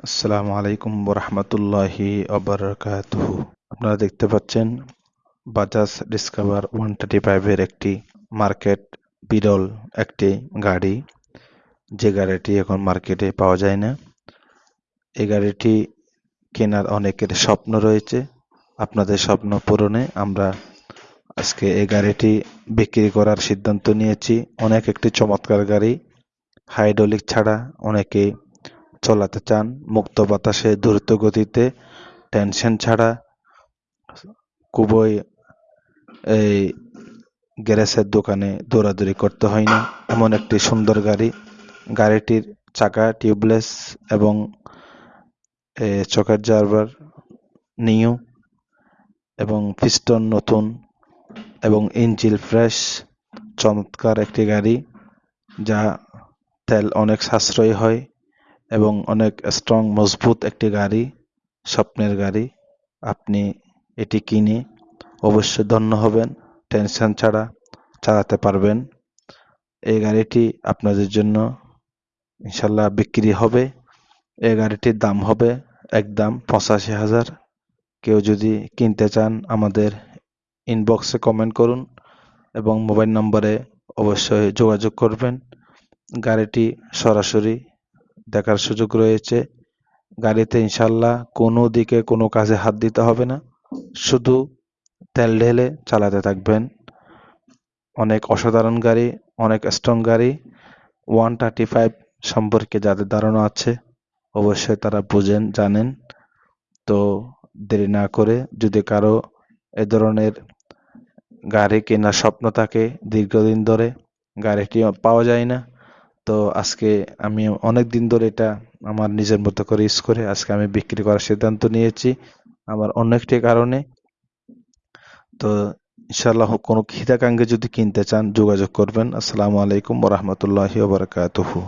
আসসালামু আলাইকুম রহমতুল্লাহি আবরকাতুহু আপনারা দেখতে পাচ্ছেন বাজাজ ডিসকভার ওয়ান থার্টি ফাইভের একটি মার্কেট বিরল একটি গাড়ি। যে গাড়িটি এখন মার্কেটে পাওয়া যায় না। এই গাড়িটি কেনার অনেকের স্বপ্ন রয়েছে। আপনাদের স্বপ্ন পূরণে আমরা আজকে এই গাড়িটি বিক্রি করার সিদ্ধান্ত নিয়েছি। অনেক একটি চমৎকার গাড়ি। হাইড্রোলিক ছাড়া অনেকে চলাতে চান, মুক্ত বাতাসে দ্রুত গতিতে, টেনশন ছাড়া খুবই এই গ্যারেজের দোকানে দৌড়াদৌড়ি করতে হয় না। এমন একটি সুন্দর গাড়ি, গাড়িটির চাকা টিউবলেস এবং চকের জারবার নিউ এবং পিস্টন নতুন এবং ইঞ্জিল ফ্রেশ, চমৎকার একটি গাড়ি যা তেল অনেক সাশ্রয়ী হয়। এবং অনেক স্ট্রং মজবুত একটি গাড়ি, স্বপ্নের গাড়ি। আপনি এটি কিনে অবশ্যই ধন্য হবেন, টেনশন ছাড়া চালাতে পারবেন। এই গাড়িটি আপনাদের জন্য ইনশাল্লাহ বিক্রি হবে। এই গাড়িটির দাম হবে একদম পঁচাশি হাজার। কেউ যদি কিনতে চান, আমাদের ইনবক্সে কমেন্ট করুন এবং মোবাইল নম্বরে অবশ্যই যোগাযোগ করবেন। গাড়িটি সরাসরি দেখার সুযোগ রয়েছে। গাড়িতে ইনশাল্লাহ কোনো দিকে কোনো কাজে হাত দিতে হবে না। শুধু তেল ঢেলে চালাতে থাকবেন। অনেক অসাধারণ গাড়ি, অনেক স্ট্রং গাড়ি। ওয়ান থার্টি ফাইভ সম্পর্কে যাদের ধারণা আছে, অবশ্যই তারা বুঝেন, জানেন। তো দেরি না করে যদি কারও এ ধরনের গাড়ি কেনার স্বপ্ন থাকে দীর্ঘদিন ধরে, গাড়িটি পাওয়া যায় না। তো আজকে আমি অনেক দিন ধরে এটা আমার নিজের মতো করে ইউজ করে আজকে আমি বিক্রি করার সিদ্ধান্ত নিয়েছি আমার অন্য একটি কারণে। তো ইনশাল্লাহ কোনো খিদাকাঙ্গে যদি কিনতে চান যোগাযোগ করবেন। আসসালামু আলাইকুম ওরহমতুল্লাহি ওবরাকাতুহু